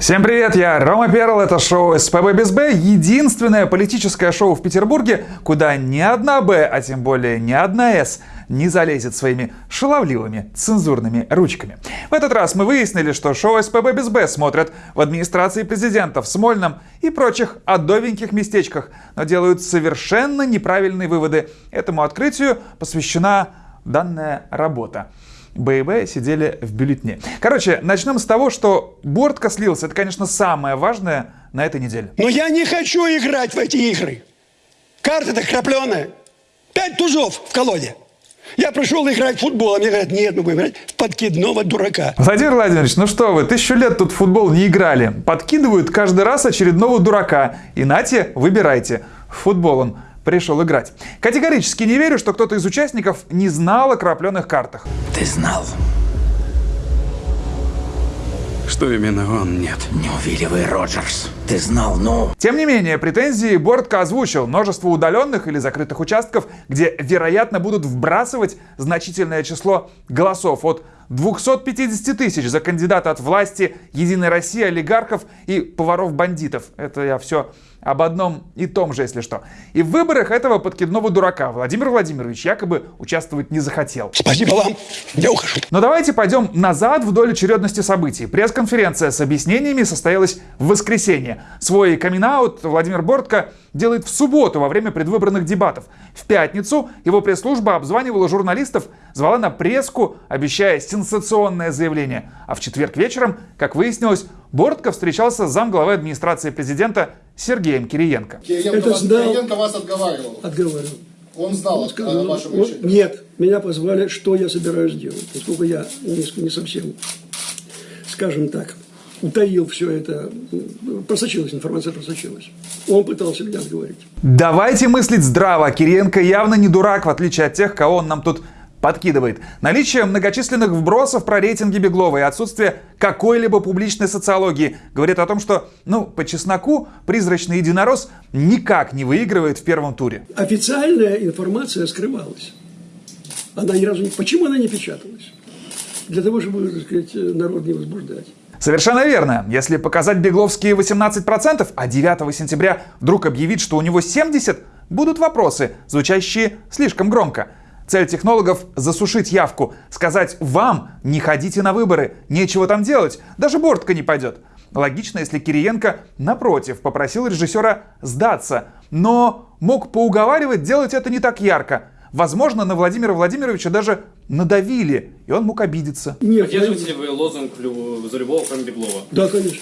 Всем привет, я Рома Перл, это шоу СПБ без Б, единственное политическое шоу в Петербурге, куда ни одна Б, а тем более ни одна С не залезет своими шаловливыми цензурными ручками. В этот раз мы выяснили, что шоу СПБ без Б смотрят в администрации президента в Смольном и прочих адовеньких местечках, но делают совершенно неправильные выводы. Этому открытию посвящена данная работа. ББ сидели в бюллетне. Короче, начнем с того, что Бортко слился. Это, конечно, самое важное на этой неделе. Но я не хочу играть в эти игры. Карта-то крапленая. Пять тузов в колоде. Я пришел играть в футбол, а мне говорят, нет, мы будем играть в подкидного дурака. Владимир Владимирович, ну что вы, тысячу лет тут в футбол не играли. Подкидывают каждый раз очередного дурака. И нате, выбирайте. Футбол он пришел играть. Категорически не верю, что кто-то из участников не знал о крапленых картах. Ты знал. Что именно он нет? Не увиливай, Роджерс. Ты знал, ну... Тем не менее, претензии Бортко озвучил множество удаленных или закрытых участков, где, вероятно, будут вбрасывать значительное число голосов от 250 тысяч за кандидата от власти Единой России, олигархов и поваров-бандитов. Это я все об одном и том же, если что. И в выборах этого подкидного дурака Владимир Владимирович якобы участвовать не захотел. Спасибо вам, я ухожу. Но давайте пойдем назад вдоль очередности событий. Пресс-конференция с объяснениями состоялась в воскресенье. Свой камин Владимир Бортко делает в субботу во время предвыборных дебатов. В пятницу его пресс-служба обзванивала журналистов, звала на преску, обещая сенсационное заявление. А в четверг вечером, как выяснилось, Бортко встречался с замглавы администрации президента Сергеем Кириенко. Кириенко, Это вас, знал. Кириенко вас отговаривал. Отговаривал. Он знал сказал, о вашем он- решении. Нет, меня позвали, что я собираюсь делать, поскольку я не, не совсем, скажем так, утаил все это, просочилась, информация просочилась. Он пытался меня отговорить. Давайте мыслить здраво. Кириенко явно не дурак, в отличие от тех, кого он нам тут подкидывает. Наличие многочисленных вбросов про рейтинги Беглова и отсутствие какой-либо публичной социологии говорит о том, что, ну, по чесноку, призрачный единорос никак не выигрывает в первом туре. Официальная информация скрывалась. Она ни разу не... Почему она не печаталась? Для того, чтобы, так сказать, народ не возбуждать. Совершенно верно. Если показать бегловские 18%, а 9 сентября вдруг объявить, что у него 70%, будут вопросы, звучащие слишком громко. Цель технологов – засушить явку, сказать «вам не ходите на выборы, нечего там делать, даже Бортко не пойдет». Логично, если Кириенко, напротив, попросил режиссера сдаться, но мог поуговаривать делать это не так ярко. Возможно, на Владимира Владимировича даже надавили, и он мог обидеться. Нет, я- Поддерживаете ли вы лозунг за любого, кроме Беглова? Да, конечно.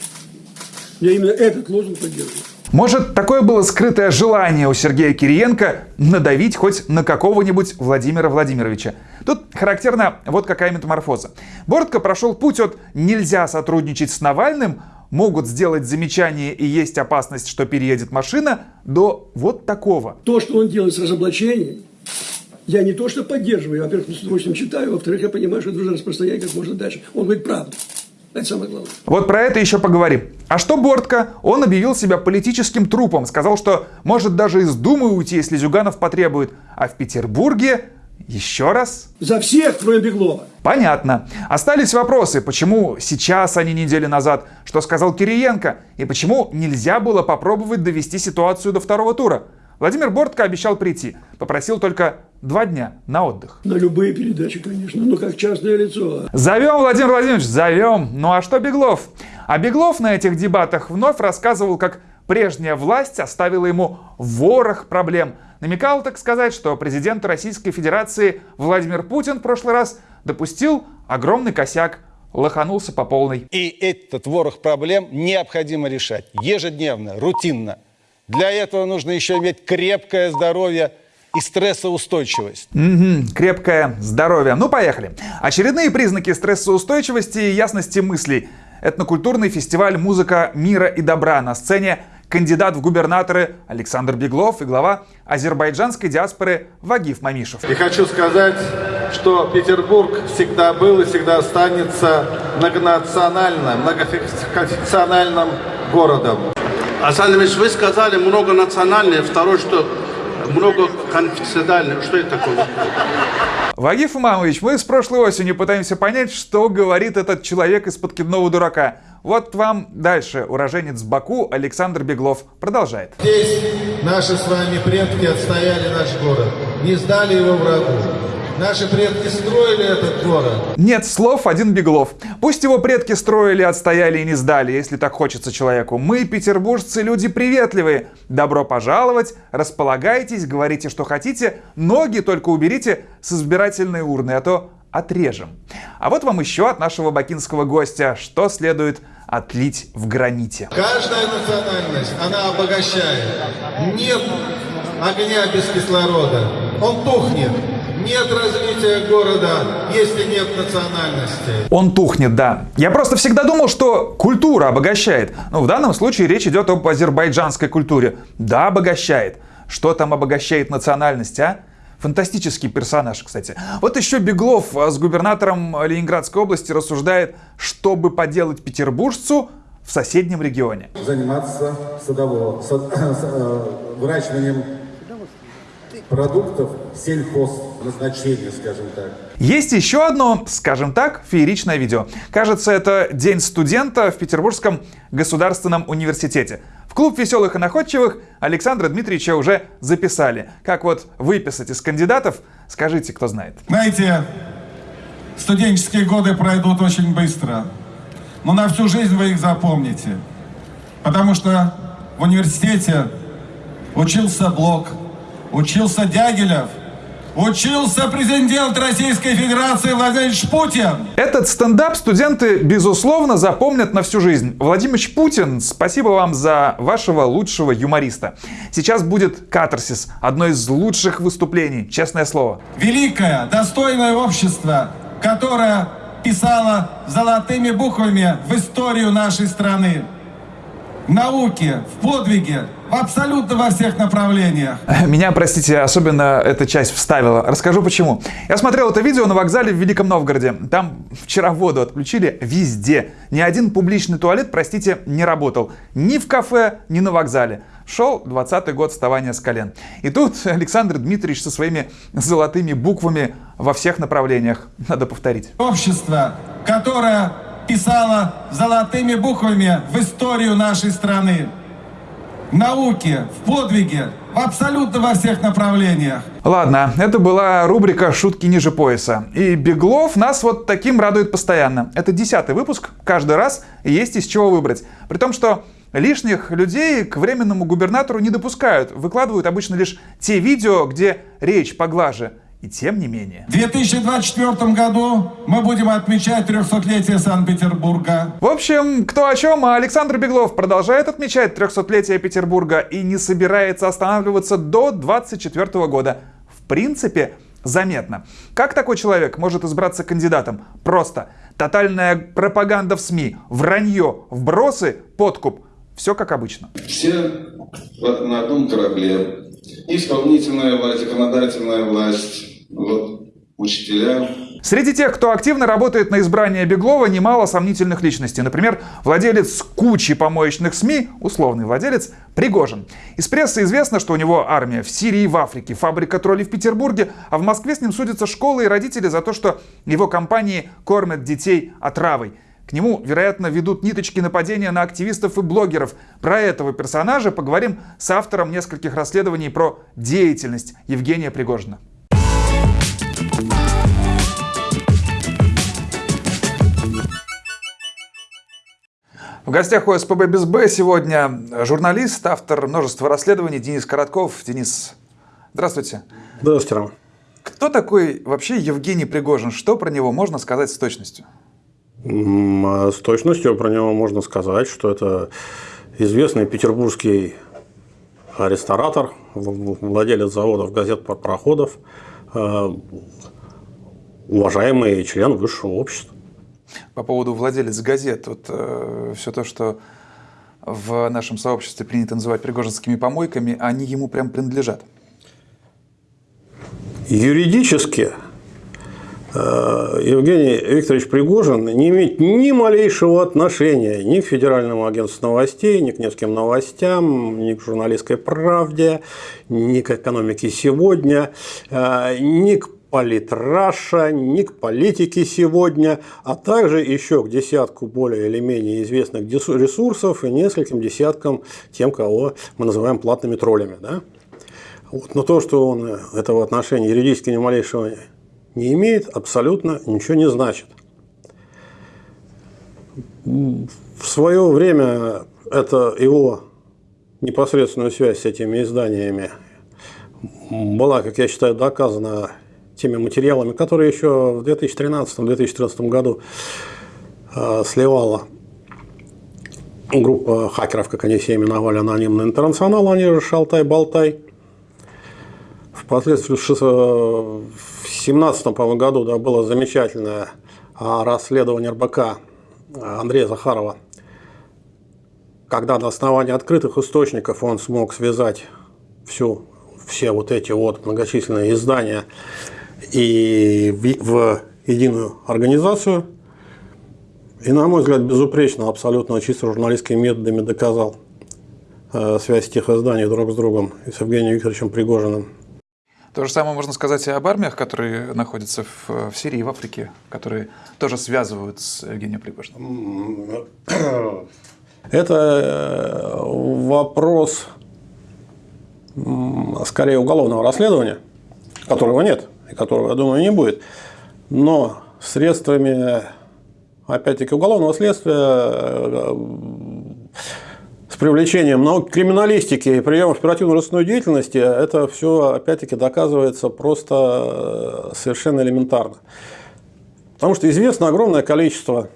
Я именно этот лозунг поддерживаю. Может, такое было скрытое желание у Сергея Кириенко надавить хоть на какого-нибудь Владимира Владимировича. Тут характерна вот какая метаморфоза. Бортко прошел путь от «нельзя сотрудничать с Навальным», могут сделать замечание и есть опасность, что переедет машина, до вот такого. То, что он делает с разоблачением, я не то что поддерживаю, во-первых, с удовольствием читаю, во-вторых, я понимаю, что это нужно распространять как можно дальше. Он говорит правду. Это самое главное. Вот про это еще поговорим. А что Бортко? Он объявил себя политическим трупом, сказал, что может даже из Думы уйти, если Зюганов потребует. А в Петербурге еще раз За всех, кроме Беглова. Понятно. Остались вопросы, почему сейчас, а не недели назад, что сказал Кириенко, и почему нельзя было попробовать довести ситуацию до второго тура. Владимир Бортко обещал прийти, попросил только два дня на отдых. На любые передачи, конечно. Ну, как частное лицо. Зовем, Владимир Владимирович, зовем. Ну а что Беглов? А Беглов на этих дебатах вновь рассказывал, как прежняя власть оставила ему ворох проблем. Намекал, так сказать, что президент Российской Федерации Владимир Путин в прошлый раз допустил огромный косяк, лоханулся по полной. И этот ворох проблем необходимо решать ежедневно, рутинно. Для этого нужно еще иметь крепкое здоровье и стрессоустойчивость. Мгм, крепкое здоровье. Ну, поехали. Очередные признаки стрессоустойчивости и ясности мыслей. Этнокультурный фестиваль «Музыка мира и добра» на сцене кандидат в губернаторы Александр Беглов и глава азербайджанской диаспоры Вагиф Мамишев. И хочу сказать, что Петербург всегда был и всегда останется многонациональным, многоконфессиональным городом. Ильич, вы сказали многонациональное, второе, что многоконфессиональное. Что это такое? Вагиф Имамович, мы с прошлой осенью пытаемся понять, что говорит этот человек из подкидного дурака. Вот вам дальше уроженец Баку Александр Беглов продолжает. Здесь наши с вами предки отстояли наш город, не сдали его врагу. Наши предки строили этот город. Нет слов, один Беглов. Пусть его предки строили, отстояли и не сдали, если так хочется человеку. Мы, петербуржцы, люди приветливые. Добро пожаловать, располагайтесь, говорите, что хотите, ноги только уберите с избирательной урны, а то отрежем. А вот вам еще от нашего бакинского гостя, что следует отлить в граните. Каждая национальность, она обогащает. Нет огня без кислорода. Он тухнет. Нет развития города, если нет национальности. Он тухнет, да. Я просто всегда думал, что культура обогащает. Ну, в данном случае речь идет об азербайджанской культуре. Да, обогащает. Что там обогащает национальность, а? Фантастический персонаж, кстати. Вот еще Беглов с губернатором Ленинградской области рассуждает, чтобы поделать петербуржцу в соседнем регионе. заниматься садово, сад- э, выращиванием продуктов сельхозназначения, скажем так. Есть еще одно, скажем так, фееричное видео. Кажется, это День студента в Петербургском государственном университете. В клуб веселых и находчивых Александра Дмитриевича уже записали. Как вот выписать из кандидатов, скажите, кто знает. Знаете, студенческие годы пройдут очень быстро, но на всю жизнь вы их запомните. Потому что в университете учился Блок, учился Дягилев, учился президент Российской Федерации Владимир Путин. Этот стендап студенты, безусловно, запомнят на всю жизнь. Владимир Путин, спасибо вам за вашего лучшего юмориста. Сейчас будет катарсис, одно из лучших выступлений, честное слово. Великое, достойное общество, которое писало золотыми буквами в историю нашей страны. В науке, в подвиге, абсолютно во всех направлениях. Меня, простите, особенно эта часть вставила. Расскажу почему. Я смотрел это видео на вокзале в Великом Новгороде. Там вчера воду отключили везде. Ни один публичный туалет, простите, не работал. Ни в кафе, ни на вокзале. Шел 20-й год вставания с колен. И тут Александр Дмитриевич со своими золотыми буквами во всех направлениях. Надо повторить. Общество, которое писало золотыми буквами в историю нашей страны. В науке, в подвиге, абсолютно во всех направлениях. Ладно, это была рубрика «Шутки ниже пояса». И Беглов нас вот таким радует постоянно. Это десятый выпуск, каждый раз есть из чего выбрать. При том, что лишних людей к временному губернатору не допускают. Выкладывают обычно лишь те видео, где речь поглаже. И тем не менее. В 2024 году мы будем отмечать 300-летие Санкт-Петербурга. В общем, кто о чем, а Александр Беглов продолжает отмечать 300-летие Петербурга и не собирается останавливаться до 24 года. В принципе, заметно. Как такой человек может избраться кандидатом? Просто. Тотальная пропаганда в СМИ, вранье, вбросы, подкуп. Все как обычно. Все на одном корабле. Исполнительная власть, законодательная власть, вот, учителя. Среди тех, кто активно работает на избрание Беглова, немало сомнительных личностей. Например, владелец кучи помоечных СМИ, условный владелец, Пригожин. Из прессы известно, что у него армия в Сирии, в Африке, фабрика троллей в Петербурге, а в Москве с ним судятся школы и родители за то, что его компании кормят детей отравой. К нему, вероятно, ведут ниточки нападения на активистов и блогеров. Про этого персонажа поговорим с автором нескольких расследований про деятельность Евгения Пригожина. В гостях у СПБ без Б сегодня журналист, автор множества расследований Денис Коротков. Денис, здравствуйте. Здравствуйте. Кто такой вообще Евгений Пригожин? Что про него можно сказать с точностью? С точностью про него можно сказать, что это известный петербургский ресторатор, владелец заводов газет проходов, уважаемый член высшего общества. По поводу владелец газет, вот э, все то, что в нашем сообществе принято называть пригожинскими помойками, они ему прям принадлежат. Юридически Евгений Викторович Пригожин не имеет ни малейшего отношения ни к Федеральному агентству новостей, ни к Невским новостям, ни к журналистской правде, ни к экономике сегодня, ни к политраша, ни к политике сегодня, а также еще к десятку более или менее известных ресурсов и нескольким десяткам тем, кого мы называем платными троллями. Да? Вот. Но то, что он этого отношения юридически ни малейшего не имеет, абсолютно ничего не значит. В свое время это его непосредственную связь с этими изданиями была, как я считаю, доказана теми материалами, которые еще в 2013-2014 году э, сливала группа хакеров, как они себя именовали, анонимный интернационал, они же Шалтай-Болтай. Впоследствии в 2017 году да, было замечательное а, расследование РБК Андрея Захарова, когда на основании открытых источников он смог связать всю, все вот эти вот многочисленные издания и в, в единую организацию. И, на мой взгляд, безупречно, абсолютно чисто журналистскими методами доказал э, связь тех изданий друг с другом и с Евгением Викторовичем Пригожиным. То же самое можно сказать и об армиях, которые находятся в, в Сирии и в Африке, которые тоже связывают с Евгением Пригожиным. Это э, вопрос скорее уголовного расследования, которого нет и которого, я думаю, не будет. Но средствами, опять-таки, уголовного следствия э, привлечением науки криминалистики и приемов оперативно-розыскной деятельности, это все, опять-таки, доказывается просто э, совершенно элементарно. Потому что известно огромное количество,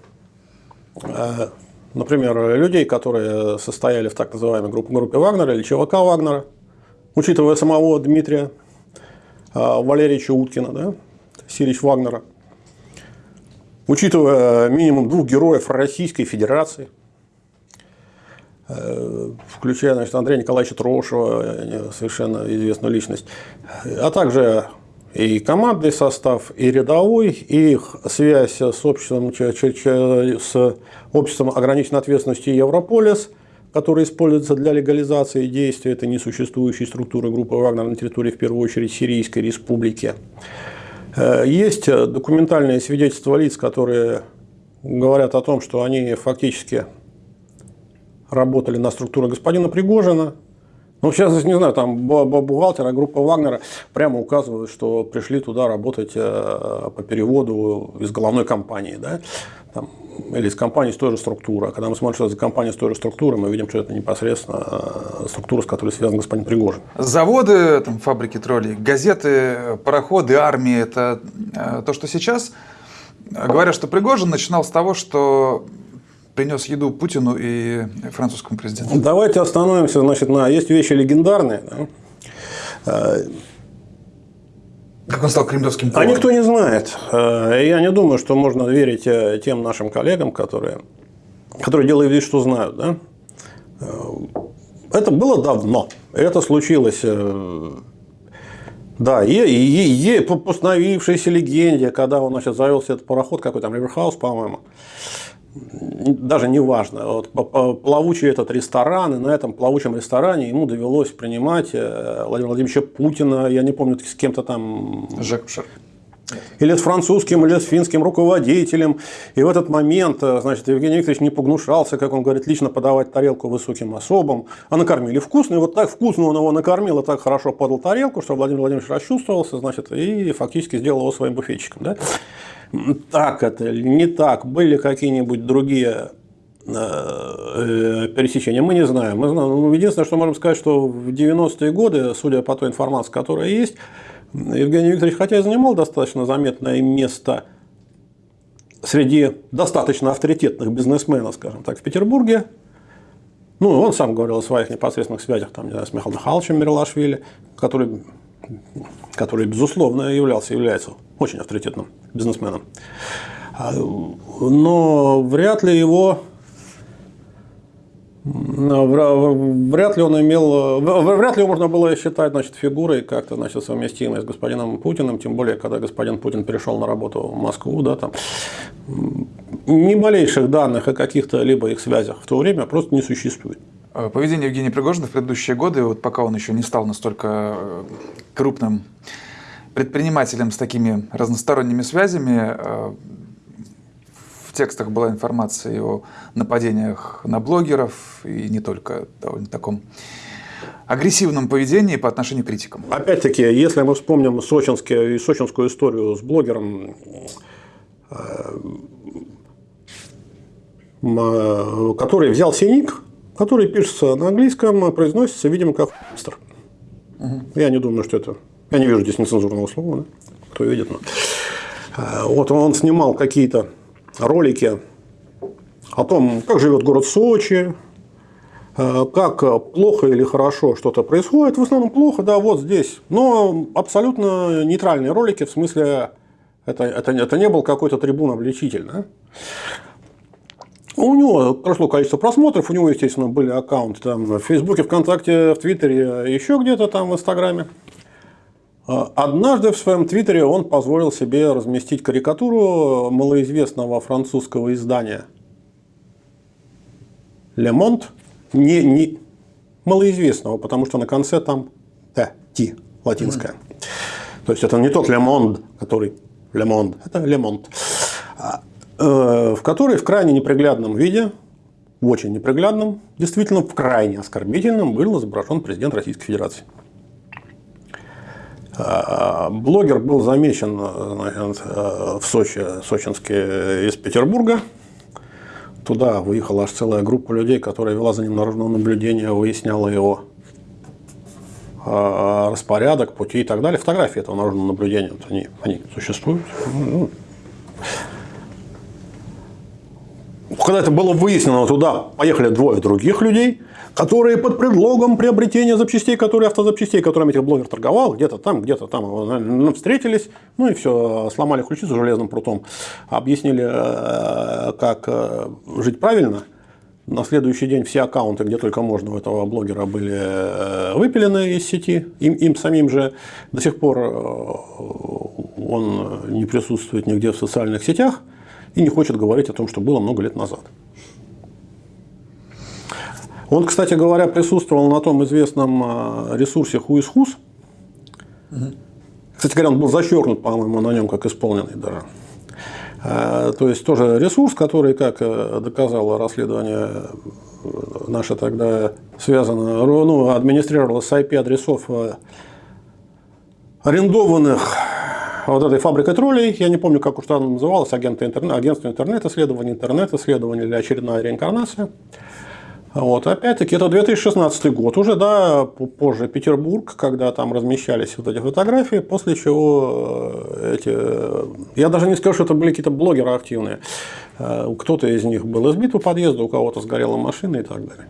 э, например, людей, которые состояли в так называемой группе, группе Вагнера или ЧВК Вагнера, учитывая самого Дмитрия э, Валерьевича Уткина, да, Сирич Вагнера, учитывая минимум двух героев Российской Федерации – включая значит, Андрея Николаевича Трошева, э, совершенно известную личность, а также и командный состав, и рядовой, и их связь с обществом, с обществом ограниченной ответственности Европолис, который используется для легализации действий этой несуществующей структуры группы Вагнер на территории, в первую очередь, Сирийской республики. Э, есть документальные свидетельства лиц, которые говорят о том, что они фактически работали на структуру господина Пригожина. Ну, сейчас, не знаю, там бухгалтера группа Вагнера прямо указывают, что пришли туда работать э, по переводу из головной компании, да, там, или из компании с той же структуры. А когда мы смотрим, что это за компания с той же структурой, мы видим, что это непосредственно э, структура, с которой связан господин Пригожин. Заводы, там, фабрики троллей, газеты, пароходы, армии – это э, то, что сейчас. Говорят, что Пригожин начинал с того, что принес еду Путину и французскому президенту. Давайте остановимся, значит, на есть вещи легендарные. Да? А, как он стал кремлевским поваром? А никто не знает. А, я не думаю, что можно верить э, тем нашим коллегам, которые, которые делают вид, что знают. Да? Это было давно. Это случилось э, да, и, и, и по постановившейся легенде, когда он значит, завелся этот пароход, какой там Риверхаус, по-моему, даже не важно, вот, плавучий этот ресторан, и на этом плавучем ресторане ему довелось принимать э, Владимира Владимировича Путина, я не помню, с кем-то там... Жак. Или с французским, или с финским руководителем. И в этот момент, э, значит, Евгений Викторович не погнушался, как он говорит, лично подавать тарелку высоким особам. А накормили вкусно. И вот так вкусно он его накормил, и так хорошо подал тарелку, что Владимир Владимирович расчувствовался, значит, и фактически сделал его своим буфетчиком. Да? Так это или не так, были какие-нибудь другие э, э, пересечения, мы не знаем. Мы знаем. Ну, единственное, что можем сказать, что в 90-е годы, судя по той информации, которая есть, Евгений Викторович, хотя и занимал достаточно заметное место среди достаточно авторитетных бизнесменов, скажем так, в Петербурге, ну, он сам говорил о своих непосредственных связях там, не знаю, с Михаилом Михайловичем Мирлашвили, который, который, безусловно, являлся, является очень авторитетным бизнесменом. А, но вряд ли его Вряд ли он имел, вряд ли его можно было считать значит, фигурой как-то значит, совместимой с господином Путиным, тем более, когда господин Путин перешел на работу в Москву, да, там, ни малейших данных о каких-то либо их связях в то время просто не существует. Поведение Евгения Пригожина в предыдущие годы, вот пока он еще не стал настолько э, крупным предпринимателем с такими разносторонними связями. Э, в текстах была информация о нападениях на блогеров и не только довольно таком агрессивном поведении по отношению к критикам. Опять-таки, если мы вспомним сочинские, сочинскую историю с блогером, э, который взял синик, который пишется на английском, произносится, видимо, как «мистер». Угу. Я не думаю, что это... Я не вижу здесь нецензурного слова, да? кто видит. Но... Э, вот он снимал какие-то ролики о том, как живет город Сочи, э, как плохо или хорошо что-то происходит. В основном плохо, да, вот здесь. Но абсолютно нейтральные ролики, в смысле, это, это, это не был какой-то трибун обличительный. У него прошло количество просмотров, у него, естественно, были аккаунты там в Фейсбуке, ВКонтакте, в Твиттере, еще где-то там в Инстаграме. А, однажды в своем твиттере он позволил себе разместить карикатуру малоизвестного французского издания Le Monde, не, не малоизвестного, потому что на конце там Т, Ти, латинская. То есть это не тот Le Monde, который Le Monde, это Le Monde, а, э, в которой в крайне неприглядном виде, в очень неприглядном, действительно в крайне оскорбительном был изображен президент Российской Федерации. Блогер был замечен значит, в Сочи, Сочинске из Петербурга. Туда выехала аж целая группа людей, которая вела за ним наружное наблюдение, выясняла его а, распорядок, пути и так далее. Фотографии этого наружного наблюдения, вот они, они существуют. Ну, когда это было выяснено, туда поехали двое других людей – которые под предлогом приобретения запчастей, которые автозапчастей, которыми этих блогер торговал, где-то там, где-то там ну, встретились, ну и все, сломали ключицу железным прутом, объяснили, э, как э, жить правильно. На следующий день все аккаунты, где только можно у этого блогера, были э, выпилены из сети. Им, им самим же до сих пор он не присутствует нигде в социальных сетях и не хочет говорить о том, что было много лет назад. Он, кстати говоря, присутствовал на том известном а, ресурсе Who Кстати говоря, он был зачеркнут, по-моему, на нем как исполненный даже. А, то есть тоже ресурс, который, как э, доказало расследование наше тогда связано, ну, администрировалось с IP-адресов э, арендованных вот этой фабрикой троллей, я не помню, как уж она называлась, агентство интернет-исследования, интернет-исследования или очередная реинкарнация. Вот, опять-таки, это 2016 год, уже, да, позже Петербург, когда там размещались вот эти фотографии, после чего э, эти, э, я даже не скажу, что это были какие-то блогеры активные, э, кто-то из них был избит у подъезда, у кого-то сгорела машина и так далее.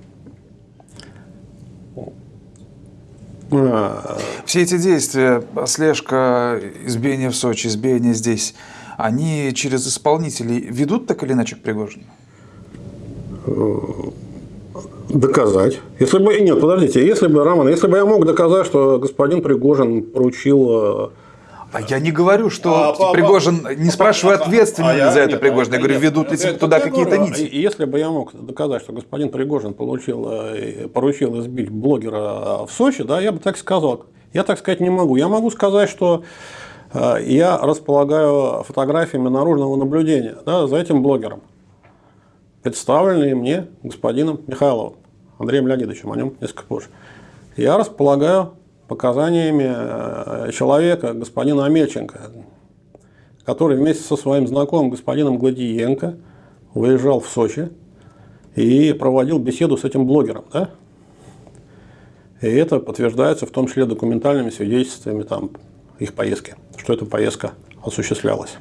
Все эти действия, слежка, избиение в Сочи, избиение здесь, они через исполнителей ведут так или иначе к Пригожину? Доказать. Если бы, нет, подождите, если бы, Роман, если бы я мог доказать, что господин Пригожин поручил э, а я не говорю, что а, Пригожин, не спрашиваю, ответственен а, ли за это Пригожин. Я говорю, ведут ли туда какие-то нити. Если бы я мог доказать, что господин Пригожин получил, э, поручил избить блогера в Сочи, да, я бы так сказал. Я так сказать не могу. Я могу сказать, что э, я располагаю фотографиями наружного наблюдения да, за этим блогером, представленные мне господином Михайловым. Андреем Леонидовичем, о нем несколько позже. Я располагаю показаниями э, человека, господина Амельченко, который вместе со своим знакомым господином Гладиенко выезжал в Сочи и проводил беседу с этим блогером. Да? И это подтверждается в том числе документальными свидетельствами там, их поездки, что эта поездка осуществлялась.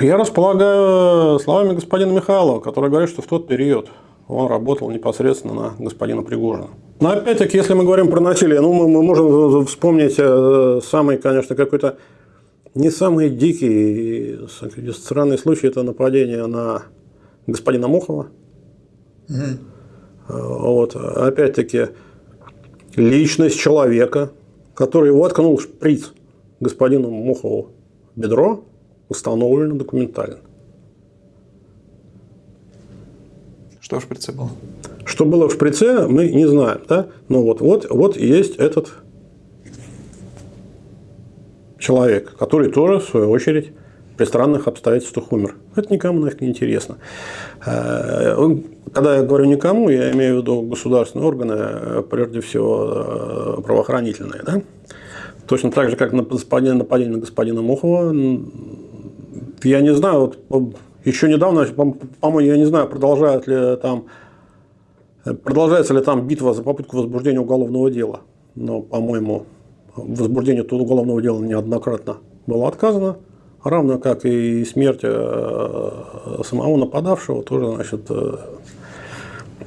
Я располагаю словами господина Михайлова, который говорит, что в тот период он работал непосредственно на господина Пригожина. Но опять-таки, если мы говорим про насилие, ну, мы, мы можем вспомнить э, самый, конечно, какой-то не самый дикий и странный случай – это нападение на господина Мохова. Mm-hmm. Вот. Опять-таки, личность человека, который воткнул шприц господину Мохову в бедро, установлено документально. Что в шприце было? Что было в шприце, мы не знаем. Да? Но вот, вот, вот есть этот человек, который тоже, в свою очередь, при странных обстоятельствах умер. Это никому нафиг не интересно. Э, когда я говорю никому, я имею в виду государственные органы, прежде всего правоохранительные. Да? Точно так же, как на нападение, нападение на господина Мухова. Я не знаю, вот, еще недавно, по-моему, я не знаю, продолжают ли там, продолжается ли там битва за попытку возбуждения уголовного дела. Но, по-моему, возбуждение этого уголовного дела неоднократно было отказано, равно как и смерть э, самого нападавшего тоже, значит, э,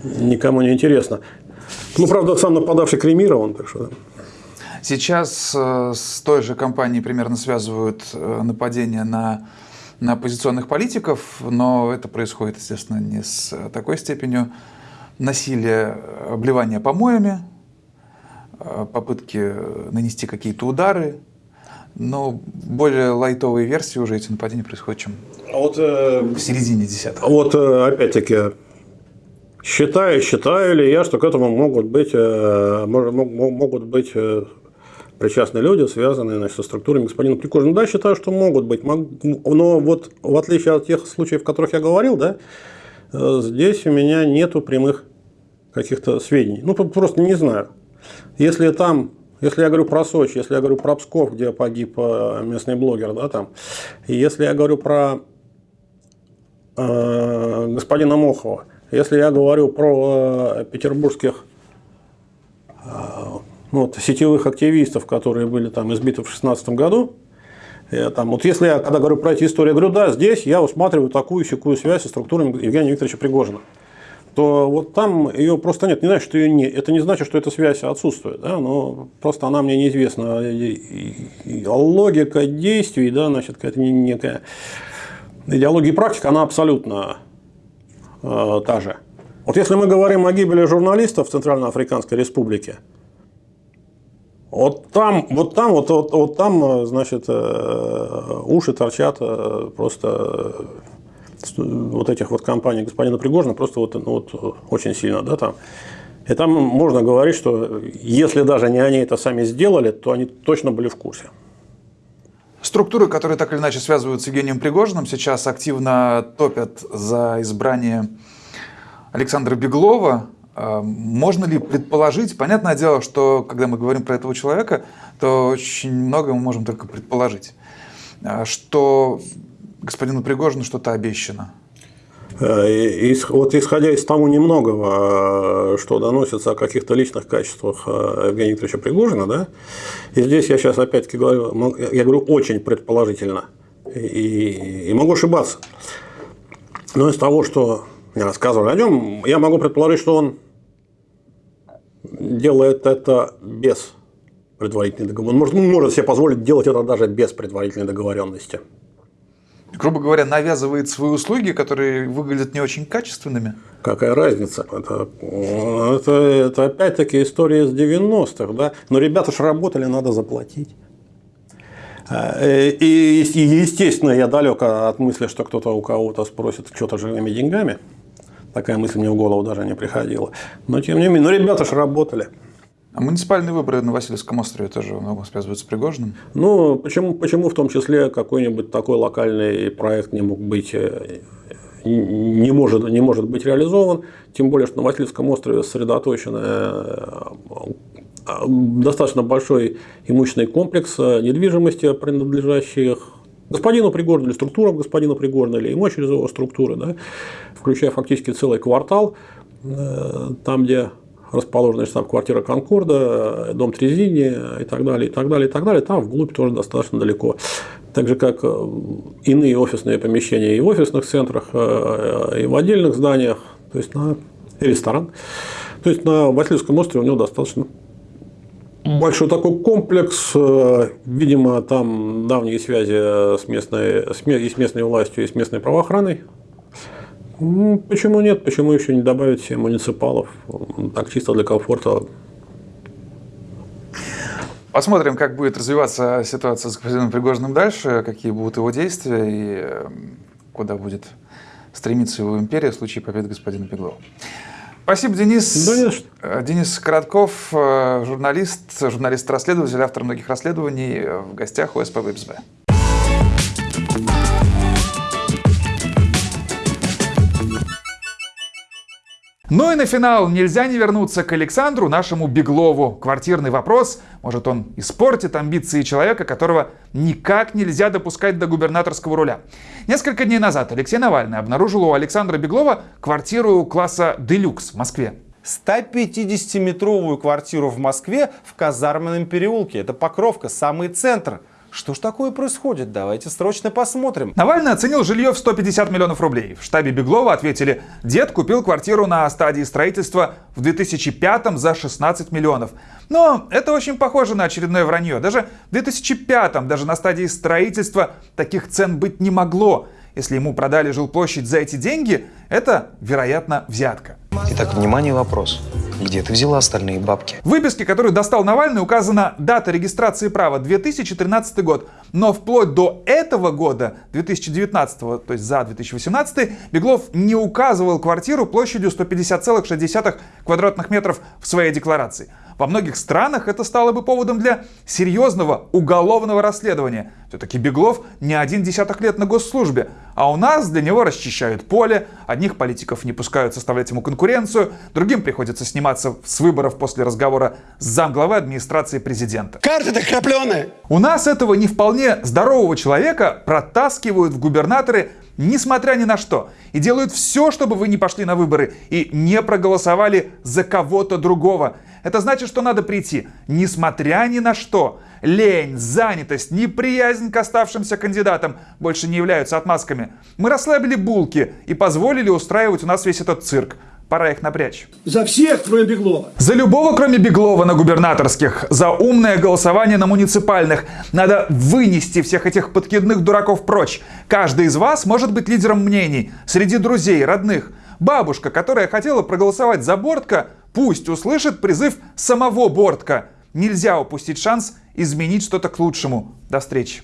никому не интересно. Ну, правда, сам нападавший кремирован, так что... Сейчас э, с той же компанией примерно связывают нападение на, на оппозиционных политиков, но это происходит, естественно, не с такой степенью насилия, обливания помоями, попытки нанести какие-то удары, но более лайтовые версии уже эти нападения происходят, чем а вот, э, в середине десятых. Вот э, опять-таки, считаю, считаю ли я, что к этому могут быть, э, могут быть э, причастны люди, связанные значит, со структурами господина Прикожина. Да, считаю, что могут быть. Но вот в отличие от тех случаев, о которых я говорил, да, э, здесь у меня нету прямых каких-то сведений. Ну, просто не знаю. Если там если я говорю про Сочи, если я говорю про Псков, где погиб э, местный блогер, да, там, если я говорю про э, господина Мохова, если я говорю про э, петербургских вот, сетевых активистов, которые были там избиты в 2016 году, там, вот если я, когда говорю про эти истории, говорю, да, здесь я усматриваю такую секую связь со структурами Евгения Викторовича Пригожина то вот там ее просто нет. Не значит, что ее нет. Это не значит, что эта связь отсутствует. Да? Но просто она мне неизвестна. Логика действий, да, значит, какая-то некая идеология и практика, она абсолютно э, та же. Вот если мы говорим о гибели журналистов в Центральноафриканской Республике, вот там, вот там, вот, вот, вот там, значит, э, уши торчат э, просто вот этих вот компаний господина Пригожина просто вот, ну, вот очень сильно, да, там. И там можно говорить, что если даже не они это сами сделали, то они точно были в курсе. Структуры, которые так или иначе связывают с Евгением Пригожиным, сейчас активно топят за избрание Александра Беглова. Можно ли предположить, понятное дело, что когда мы говорим про этого человека, то очень много мы можем только предположить, а, что господину Пригожину что-то обещано? Э, вот исходя из того немногого, э, что доносится о каких-то личных качествах э, Евгения Викторовича Пригожина, да, и здесь я сейчас опять-таки говорю, я говорю очень предположительно, и, и могу ошибаться, но из того, что мне рассказывали о нем, я могу предположить, что он делает это без предварительной договоренности. Он может, может себе позволить делать это даже без предварительной договоренности грубо говоря, навязывает свои услуги, которые выглядят не очень качественными? Какая разница? Это, это, это опять-таки история из 90-х. Да? Но ребята же работали, надо заплатить. И, и, естественно, я далек от мысли, что кто-то у кого-то спросит что-то живыми деньгами. Такая мысль мне в голову даже не приходила. Но тем не менее, ну ребята же работали. А муниципальные выборы на Васильевском острове тоже много связываются с Пригожиным? Ну, почему, почему в том числе какой-нибудь такой локальный проект не мог быть э, не может, не может быть реализован, тем более, что на Васильевском острове сосредоточен э, достаточно большой имущественный комплекс э, недвижимости, принадлежащих господину Пригожину или структурам господина Пригожина или ему через его структуры, да, включая фактически целый квартал, там, где расположена штаб-квартира Конкорда, дом Трезини и так далее, и так далее, и так далее. Там вглубь тоже достаточно далеко. Так же, как э, иные офисные помещения и в офисных центрах, э, и в отдельных зданиях, то есть на ресторан. То есть на Васильевском острове у него достаточно большой такой комплекс. Э, видимо, там давние связи с местной, и с местной властью, и с местной правоохраной. Ну, почему нет? Почему еще не добавить себе муниципалов? Так чисто для комфорта. Посмотрим, как будет развиваться ситуация с господином Пригожиным дальше, какие будут его действия и эм, куда будет стремиться его империя в случае победы господина Пеглова. Спасибо, Денис. Да что. Э, Денис Коротков, э, журналист, журналист-расследователь, автор многих расследований, э, в гостях у СПБ Ну и на финал нельзя не вернуться к Александру, нашему Беглову. Квартирный вопрос. Может, он испортит амбиции человека, которого никак нельзя допускать до губернаторского руля. Несколько дней назад Алексей Навальный обнаружил у Александра Беглова квартиру класса «Делюкс» в Москве. 150-метровую квартиру в Москве в Казарменном переулке. Это Покровка, самый центр. Что ж такое происходит? Давайте срочно посмотрим. Навальный оценил жилье в 150 миллионов рублей. В штабе Беглова ответили, дед купил квартиру на стадии строительства в 2005 за 16 миллионов. Но это очень похоже на очередное вранье. Даже в 2005, даже на стадии строительства таких цен быть не могло. Если ему продали жилплощадь за эти деньги, это, вероятно, взятка. Итак, внимание, вопрос. Где ты взяла остальные бабки? В выписке, которую достал Навальный, указана дата регистрации права 2013 год. Но вплоть до этого года, 2019, то есть за 2018, Беглов не указывал квартиру площадью 150,6 квадратных метров в своей декларации. Во многих странах это стало бы поводом для серьезного уголовного расследования. Все-таки Беглов не один десяток лет на госслужбе, а у нас для него расчищают поле, одних политиков не пускают составлять ему конкуренцию, другим приходится сниматься с выборов после разговора с замглавы администрации президента. Карта-то крапленая. У нас этого не вполне здорового человека протаскивают в губернаторы несмотря ни на что, и делают все, чтобы вы не пошли на выборы и не проголосовали за кого-то другого. Это значит, что надо прийти, несмотря ни на что. Лень, занятость, неприязнь к оставшимся кандидатам больше не являются отмазками. Мы расслабили булки и позволили устраивать у нас весь этот цирк. Пора их напрячь. За всех, кроме Беглова. За любого, кроме Беглова на губернаторских. За умное голосование на муниципальных. Надо вынести всех этих подкидных дураков прочь. Каждый из вас может быть лидером мнений. Среди друзей, родных. Бабушка, которая хотела проголосовать за Бортка, пусть услышит призыв самого Бортка. Нельзя упустить шанс изменить что-то к лучшему. До встречи.